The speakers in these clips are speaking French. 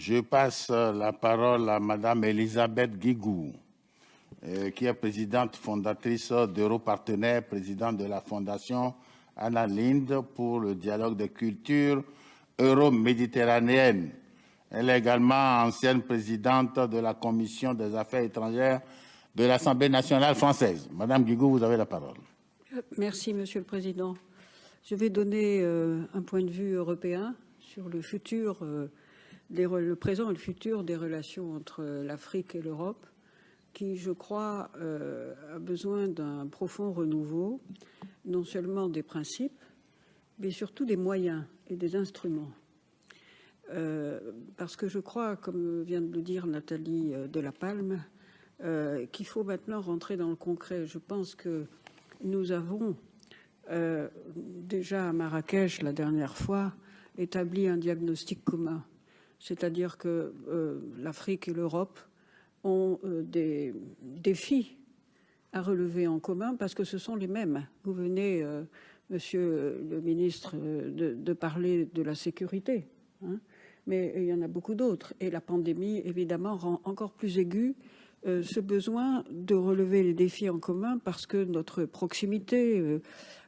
Je passe la parole à Madame Elisabeth Guigou, euh, qui est présidente fondatrice d'Europartenaires, présidente de la Fondation Anna Linde pour le dialogue des cultures euro-méditerranéennes. Elle est également ancienne présidente de la Commission des affaires étrangères de l'Assemblée nationale française. Madame Guigou, vous avez la parole. Merci, Monsieur le Président. Je vais donner euh, un point de vue européen sur le futur euh, le présent et le futur des relations entre l'Afrique et l'Europe, qui, je crois, euh, a besoin d'un profond renouveau, non seulement des principes, mais surtout des moyens et des instruments. Euh, parce que je crois, comme vient de le dire Nathalie euh, de qu'il faut maintenant rentrer dans le concret. Je pense que nous avons déjà à Marrakech, la dernière fois, établi un diagnostic commun c'est-à-dire que euh, l'Afrique et l'Europe ont euh, des défis à relever en commun parce que ce sont les mêmes. Vous venez, euh, monsieur le ministre, de, parler de la sécurité, hein, mais il y en a beaucoup d'autres. Et la pandémie, évidemment, rend encore plus aigu ce besoin de relever les défis en commun parce que notre proximité,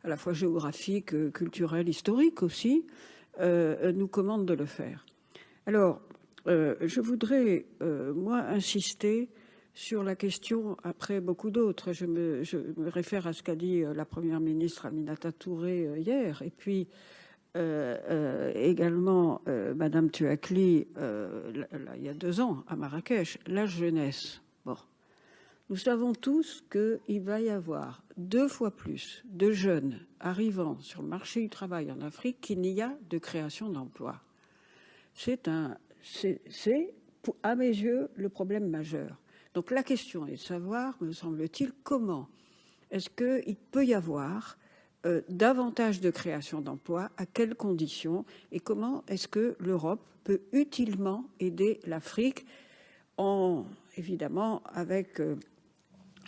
à la fois géographique, culturelle, historique aussi, nous commande de le faire. Alors, euh, je voudrais, euh, moi, insister sur la question, après beaucoup d'autres, je me, réfère à ce qu'a dit euh, la Première ministre Aminata Touré hier, et puis également Madame Tuakli, il y a deux ans, à Marrakech, la jeunesse. Bon. Nous savons tous qu'il va y avoir deux fois plus de jeunes arrivant sur le marché du travail en Afrique qu'il n'y a de création d'emplois c'est à mes yeux le problème majeur. Donc la question est de savoir, me semble-t-il, comment est-ce qu'il peut y avoir euh, davantage de création d'emplois, à quelles conditions et comment est-ce que l'Europe peut utilement aider l'Afrique en, évidemment, avec euh,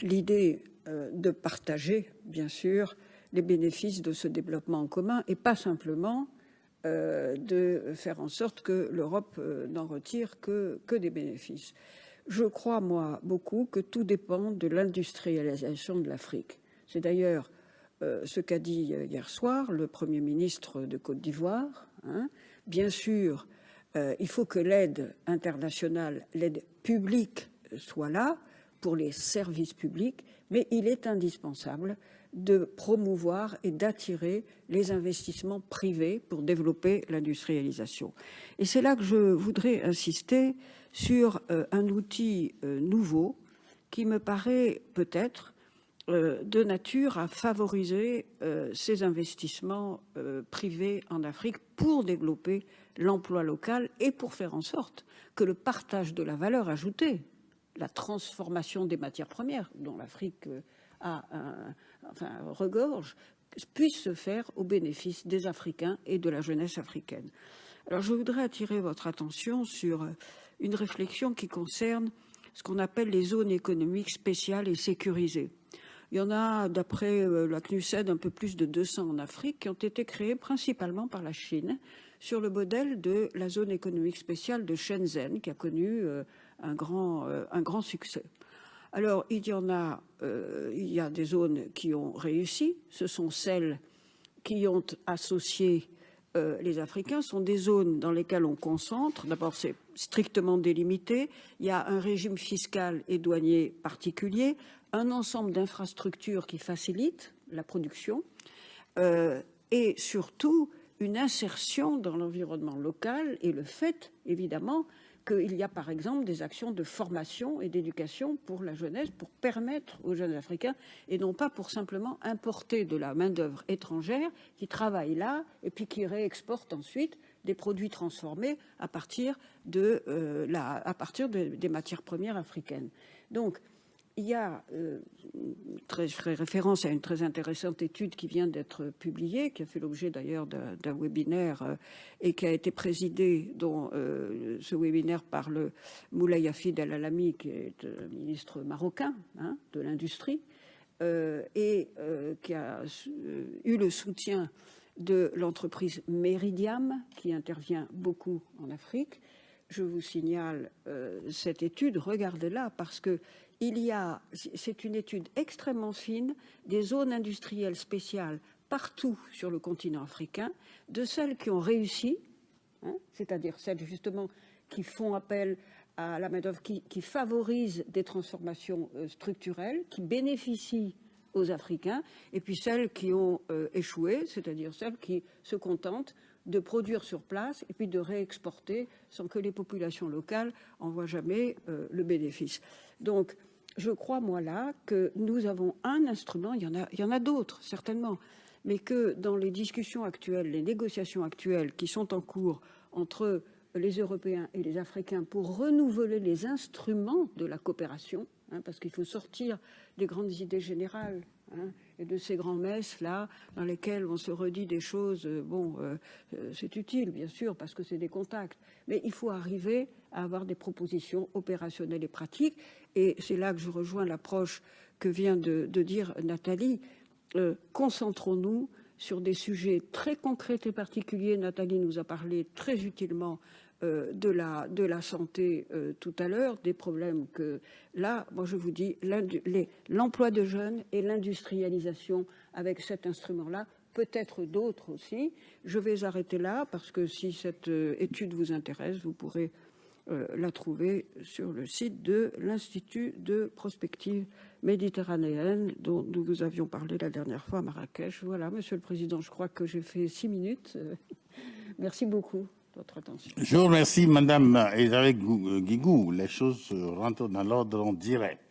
l'idée euh, de partager, bien sûr, les bénéfices de ce développement en commun et pas simplement de faire en sorte que l'Europe euh, n'en retire que, que des bénéfices. Je crois, moi, beaucoup que tout dépend de l'industrialisation de l'Afrique. C'est d'ailleurs euh, ce qu'a dit hier soir le Premier ministre de Côte d'Ivoire. Hein. Bien sûr, il faut que l'aide internationale, l'aide publique soit là pour les services publics, mais il est indispensable de promouvoir et d'attirer les investissements privés pour développer l'industrialisation. Et c'est là que je voudrais insister sur euh, un outil euh, nouveau qui me paraît peut-être euh, de nature à favoriser ces investissements privés en Afrique pour développer l'emploi local et pour faire en sorte que le partage de la valeur ajoutée, la transformation des matières premières dont l'Afrique un, enfin, regorge, puisse se faire au bénéfice des Africains et de la jeunesse africaine. Alors je voudrais attirer votre attention sur euh, une réflexion qui concerne ce qu'on appelle les zones économiques spéciales et sécurisées. Il y en a, d'après euh, la CNUSED, un peu plus de 200 en Afrique qui ont été créées principalement par la Chine sur le modèle de la zone économique spéciale de Shenzhen qui a connu euh, un grand, un grand succès. Alors, il y en a, euh, a des zones qui ont réussi. Ce sont celles qui ont associé euh, les Africains. Ce sont des zones dans lesquelles on concentre. D'abord, c'est strictement délimité. Il y a un régime fiscal et douanier particulier, un ensemble d'infrastructures qui facilitent la production euh, et surtout une insertion dans l'environnement local et le fait, évidemment, qu'il y a par exemple des actions de formation et d'éducation pour la jeunesse, pour permettre aux jeunes Africains, et non pas pour simplement importer de la main-d'œuvre étrangère qui travaille là et puis qui réexporte ensuite des produits transformés à partir, de, euh, la, à partir des matières premières africaines. Donc, il y a, euh, très, je ferai référence à une très intéressante étude qui vient d'être publiée, qui a fait l'objet d'ailleurs d'un webinaire euh, et qui a été présidé, dont euh, ce webinaire par le Moulay Hafid El Alami, qui est ministre marocain hein, de l'industrie, et qui a eu le soutien de l'entreprise Meridiam, qui intervient beaucoup en Afrique, je vous signale cette étude, regardez-la, parce que il y a, c'est une étude extrêmement fine, des zones industrielles spéciales partout sur le continent africain, de celles qui ont réussi, hein, c'est-à-dire celles justement qui font appel à la main-d'œuvre, qui, favorisent des transformations euh, structurelles, qui bénéficient aux Africains, et puis celles qui ont euh, échoué, c'est-à-dire celles qui se contentent de produire sur place et puis de réexporter sans que les populations locales en voient jamais euh, le bénéfice. Donc, je crois, moi, là, que nous avons un instrument, il y en a, il y en a d'autres, certainement, mais que dans les discussions actuelles, les négociations actuelles qui sont en cours entre les Européens et les Africains pour renouveler les instruments de la coopération, hein, parce qu'il faut sortir des grandes idées générales hein, et de ces grands messes là dans lesquelles on se redit des choses. Euh, bon, euh, euh, c'est utile bien sûr parce que c'est des contacts, mais il faut arriver à avoir des propositions opérationnelles et pratiques. Et c'est là que je rejoins l'approche que vient de, dire Nathalie. Concentrons-nous sur des sujets très concrets et particuliers. Nathalie nous a parlé très utilement de, la, de la santé euh, tout à l'heure, des problèmes que là, moi je vous dis, l'emploi de jeunes et l'industrialisation avec cet instrument-là, peut-être d'autres aussi. Je vais arrêter là parce que si cette euh, étude vous intéresse, vous pourrez la trouver sur le site de l'Institut de prospective méditerranéenne dont nous vous avions parlé la dernière fois à Marrakech. Voilà, Monsieur le Président, je crois que j'ai fait six minutes. Merci beaucoup. Je remercie, Madame Elisabeth Guigou. Les choses rentrent dans l'ordre direct.